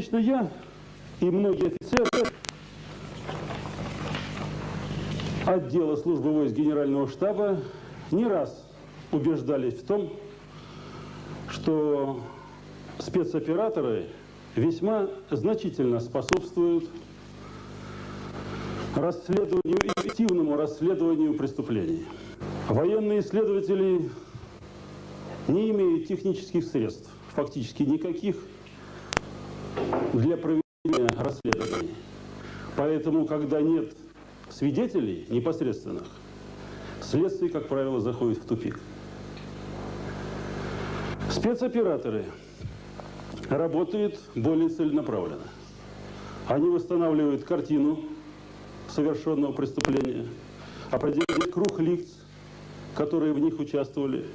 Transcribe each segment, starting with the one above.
Лично я и многие офицеры отдела службы войск Генерального штаба не раз убеждались в том, что спецоператоры весьма значительно способствуют расследованию, эффективному расследованию преступлений. Военные исследователи не имеют технических средств, фактически никаких, для проведения расследований. Поэтому, когда нет свидетелей непосредственных, следствие, как правило, заходит в тупик. Спецоператоры работают более целенаправленно. Они восстанавливают картину совершенного преступления, определяют круг лиц, которые в них участвовали,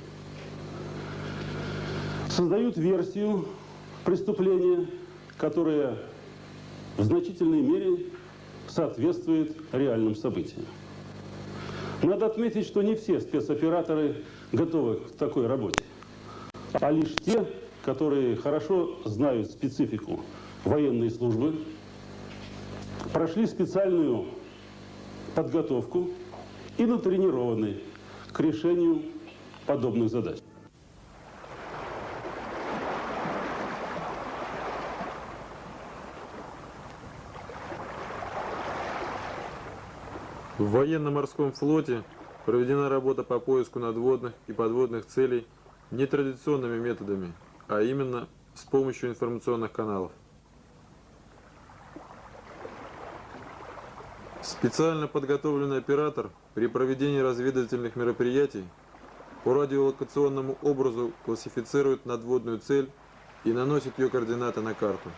создают версию преступления, которая в значительной мере соответствует реальным событиям. Надо отметить, что не все спецоператоры готовы к такой работе, а лишь те, которые хорошо знают специфику военной службы, прошли специальную подготовку и натренированы к решению подобных задач. В военно-морском флоте проведена работа по поиску надводных и подводных целей нетрадиционными методами, а именно с помощью информационных каналов. Специально подготовленный оператор при проведении разведывательных мероприятий по радиолокационному образу классифицирует надводную цель и наносит ее координаты на карту.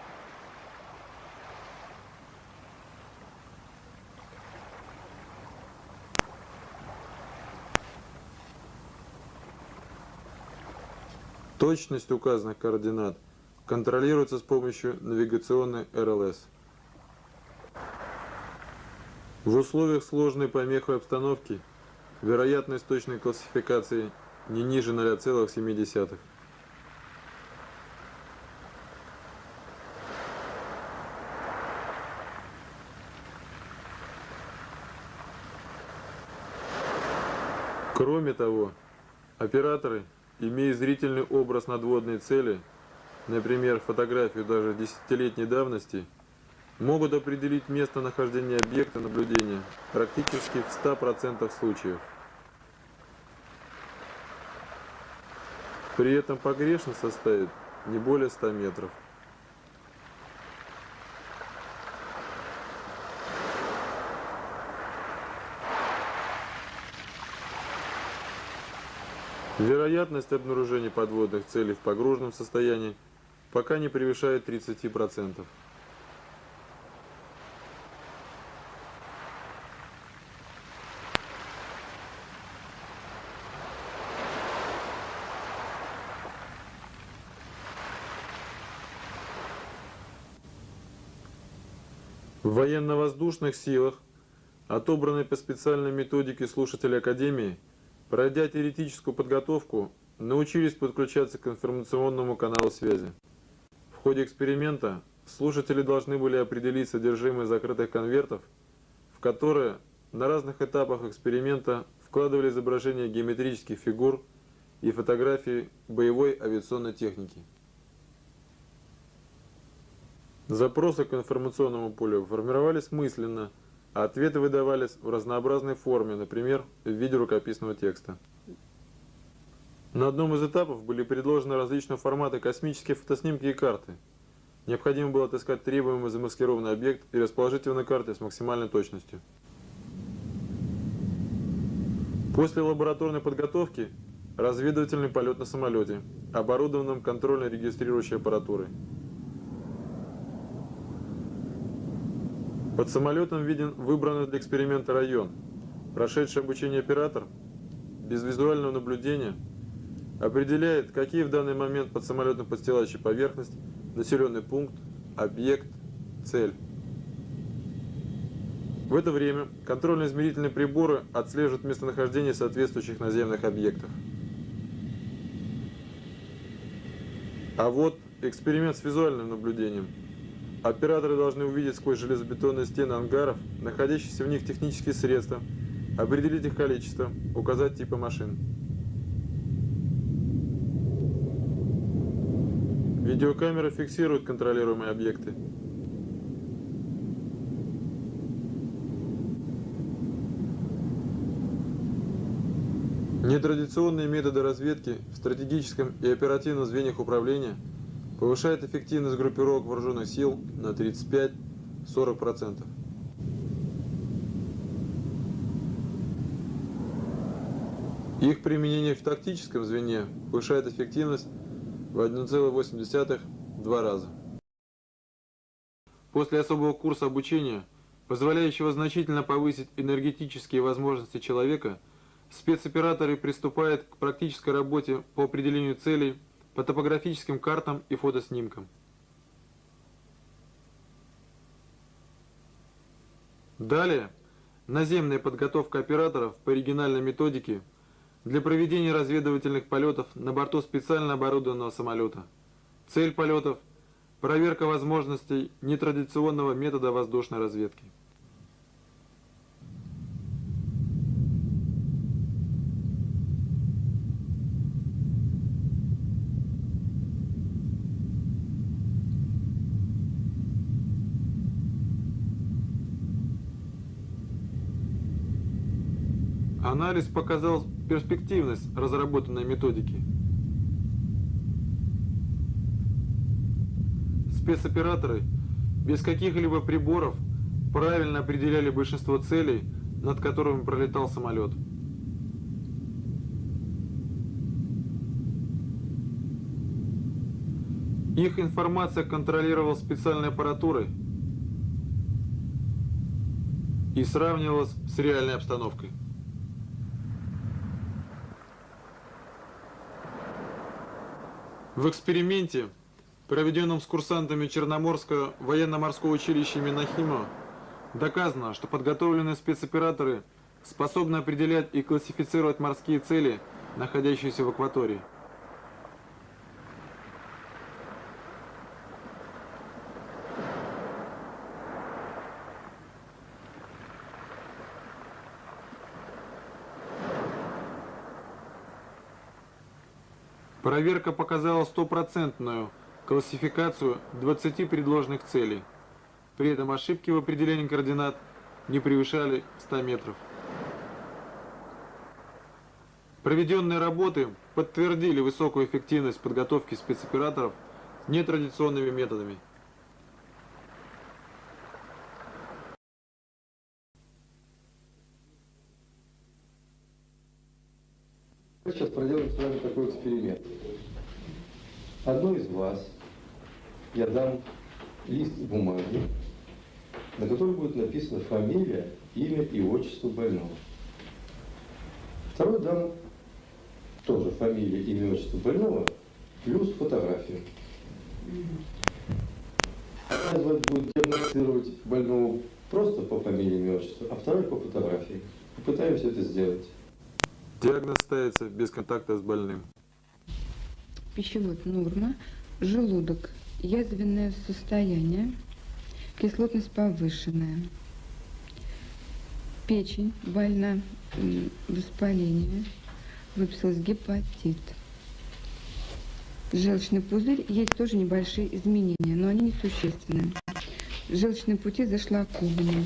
Точность указанных координат контролируется с помощью навигационной РЛС. В условиях сложной помеховой обстановки вероятность точной классификации не ниже 0,7. Кроме того, операторы Имея зрительный образ надводной цели, например, фотографию даже десятилетней давности, могут определить местонахождение объекта наблюдения практически в 100% случаев. При этом погрешность составит не более 100 метров. Вероятность обнаружения подводных целей в погруженном состоянии пока не превышает 30%. В военно-воздушных силах, отобранной по специальной методике слушателей Академии, Пройдя теоретическую подготовку, научились подключаться к информационному каналу связи. В ходе эксперимента слушатели должны были определить содержимое закрытых конвертов, в которые на разных этапах эксперимента вкладывали изображения геометрических фигур и фотографии боевой авиационной техники. Запросы к информационному полю формировались мысленно – ответы выдавались в разнообразной форме, например, в виде рукописного текста. На одном из этапов были предложены различные форматы космические фотоснимки и карты. Необходимо было отыскать требуемый замаскированный объект и расположить его на карте с максимальной точностью. После лабораторной подготовки разведывательный полет на самолете, оборудованном контрольно-регистрирующей аппаратурой. Под самолетом виден выбранный для эксперимента район. Прошедший обучение оператор без визуального наблюдения определяет, какие в данный момент под самолетом подстилающая поверхность, населенный пункт, объект, цель. В это время контрольно-измерительные приборы отслеживают местонахождение соответствующих наземных объектов. А вот эксперимент с визуальным наблюдением – Операторы должны увидеть сквозь железобетонные стены ангаров, находящиеся в них технические средства, определить их количество, указать типы машин. Видеокамеры фиксируют контролируемые объекты. Нетрадиционные методы разведки в стратегическом и оперативном звеньях управления повышают эффективность группировок вооруженных сил на 35-40%. Их применение в тактическом звене повышает эффективность в 1,8-2 раза. После особого курса обучения, позволяющего значительно повысить энергетические возможности человека, спецоператоры приступают к практической работе по определению целей по топографическим картам и фотоснимкам. Далее, наземная подготовка операторов по оригинальной методике для проведения разведывательных полетов на борту специально оборудованного самолета. Цель полетов – проверка возможностей нетрадиционного метода воздушной разведки. Анализ показал перспективность разработанной методики. Спецоператоры без каких-либо приборов правильно определяли большинство целей, над которыми пролетал самолет. Их информация контролировалась специальной аппаратурой и сравнивалась с реальной обстановкой. В эксперименте, проведенном с курсантами Черноморского военно-морского училища Минахима, доказано, что подготовленные спецоператоры способны определять и классифицировать морские цели, находящиеся в акватории. Проверка показала стопроцентную классификацию 20 предложенных целей. При этом ошибки в определении координат не превышали 100 метров. Проведенные работы подтвердили высокую эффективность подготовки спецоператоров нетрадиционными методами. Сейчас проделаем с вами такой эксперимент. Одной из вас я дам лист бумаги, на котором будет написана фамилия, имя и отчество больного. Второй дам тоже фамилия, имя, отчество больного, плюс фотографию. Одна будет диагностировать больного просто по фамилии, имя, отчеству, а второй по фотографии. Попытаемся это сделать. Диагноз ставится без контакта с больным. Пищевод норма, желудок язвенное состояние, кислотность повышенная, печень больна, воспаление, выписалась гепатит. Желчный пузырь есть тоже небольшие изменения, но они несущественные. Желчные пути зашлакованы.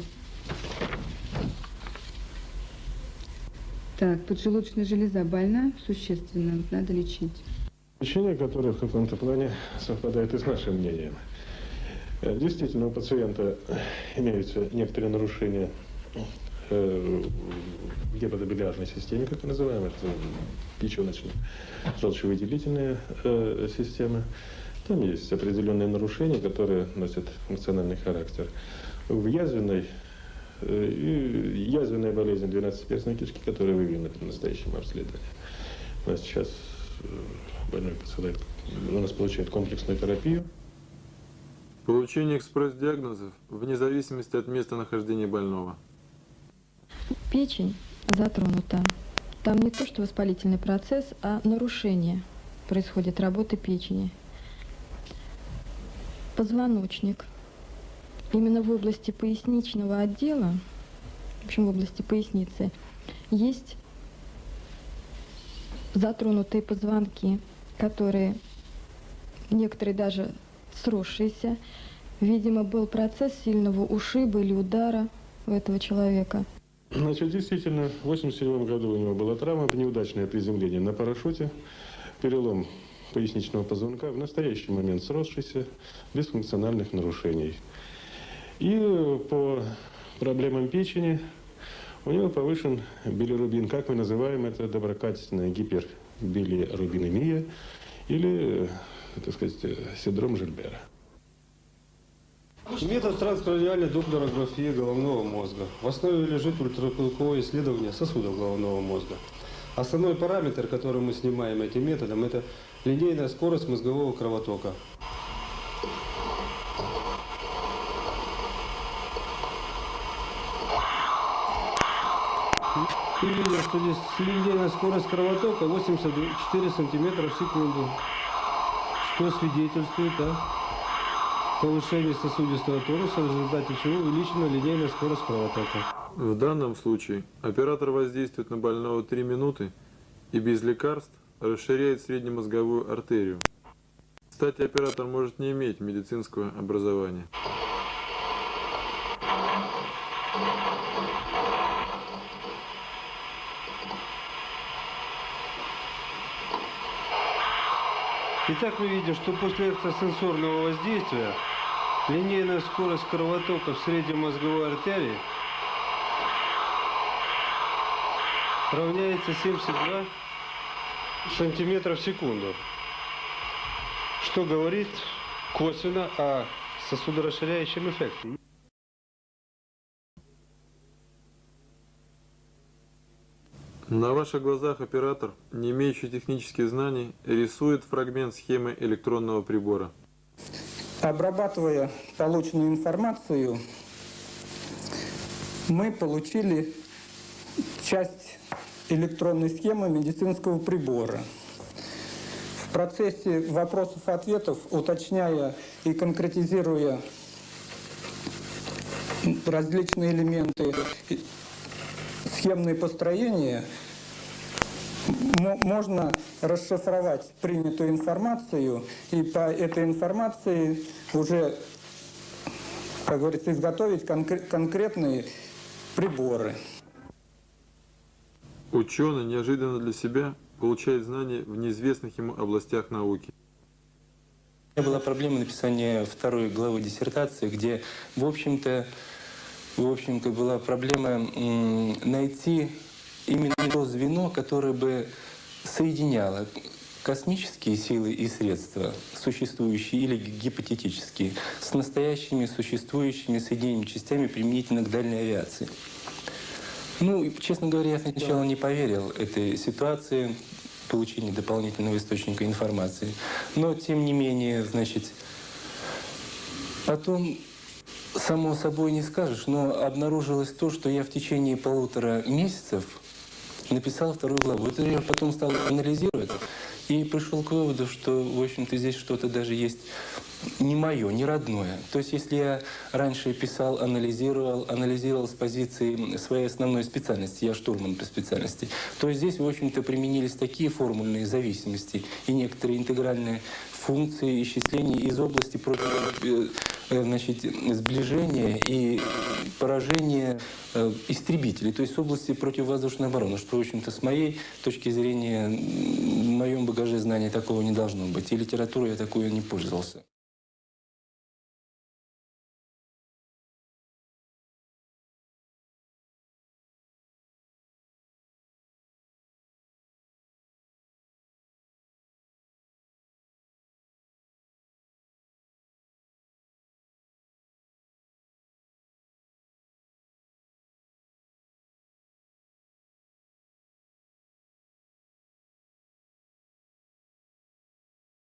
Так, поджелудочная железа больна существенно, надо лечить. Лечение, которое в каком-то плане совпадает и с нашим мнением. Э, Действительно, у пациента имеются некоторые нарушения э, в гепатобилиарной системе, как мы называем, это печеночно-желчевыделительная э, система. Там есть определенные нарушения, которые носят функциональный характер. В язвенной э, и язвенная болезнь 12-перстной кишки, которая выявлена при настоящем обследовании. У нас сейчас э, больной посылает, у нас получает комплексную терапию. Получение экспресс-диагнозов вне зависимости от места нахождения больного. Печень затронута. Там не то, что воспалительный процесс, а нарушение происходит работы печени. Позвоночник именно в области поясничного отдела, в общем, в области поясницы, есть затронутые позвонки, которые некоторые даже сросшиеся. Видимо, был процесс сильного ушиба или удара у этого человека. Значит, действительно, в 87 году у него была травма, неудачное приземление на парашюте, перелом поясничного позвонка, в настоящий момент сросшийся, без функциональных нарушений. И по проблемам печени у него повышен билирубин, как мы называем это доброкачественная гипербилирубинемия или, э, так сказать, э, синдром Жильбера. Метод транскраниальной доплерографии головного мозга. В основе лежит ультразвуковое исследование сосудов головного мозга. Основной параметр, который мы снимаем этим методом, это линейная скорость мозгового кровотока. И видим, что здесь линейная скорость кровотока 84 сантиметра в секунду. Что свидетельствует о повышении сосудистого тонуса, в результате чего увеличена линейная скорость кровотока. В данном случае оператор воздействует на больного 3 минуты и без лекарств расширяет среднемозговую артерию. Кстати, оператор может не иметь медицинского образования. Итак, мы видим, что после экстрасенсорного воздействия линейная скорость кровотока в среднемозговой артерии равняется 72 сантиметра в секунду, что говорит косвенно о сосудорасширяющем эффекте. На ваших глазах оператор, не имеющий технических знаний, рисует фрагмент схемы электронного прибора. Обрабатывая полученную информацию, мы получили часть электронной схемы медицинского прибора. В процессе вопросов-ответов, уточняя и конкретизируя различные элементы схемные построения, можно расшифровать принятую информацию и по этой информации уже, как говорится, изготовить конкре- конкретные приборы. Ученый неожиданно для себя получает знания в неизвестных ему областях науки. У меня была проблема написания второй главы диссертации, где, в общем-то, в общем-то, была проблема найти именно то звено, которое бы соединяло космические силы и средства, существующие или гипотетические, с настоящими существующими соединениями частями применительно к дальней авиации. Ну, честно говоря, я сначала не поверил этой ситуации, получения дополнительного источника информации. Но, тем не менее, значит, потом, само собой не скажешь, но обнаружилось то, что я в течение полутора месяцев написал вторую главу. Это я потом стал анализировать и пришел к выводу, что, в общем-то, здесь что-то даже есть не мое, не родное. То есть, если я раньше писал, анализировал, анализировал с позиции своей основной специальности, я штурман по специальности, то здесь, в общем-то, применились такие формульные зависимости и некоторые интегральные функции исчислений из области против, э, значит, сближения и поражения э, истребителей, то есть с области противовоздушной обороны, что, в общем-то, с моей точки зрения, в моем багаже знаний такого не должно быть. И литературой я такое не пользовался.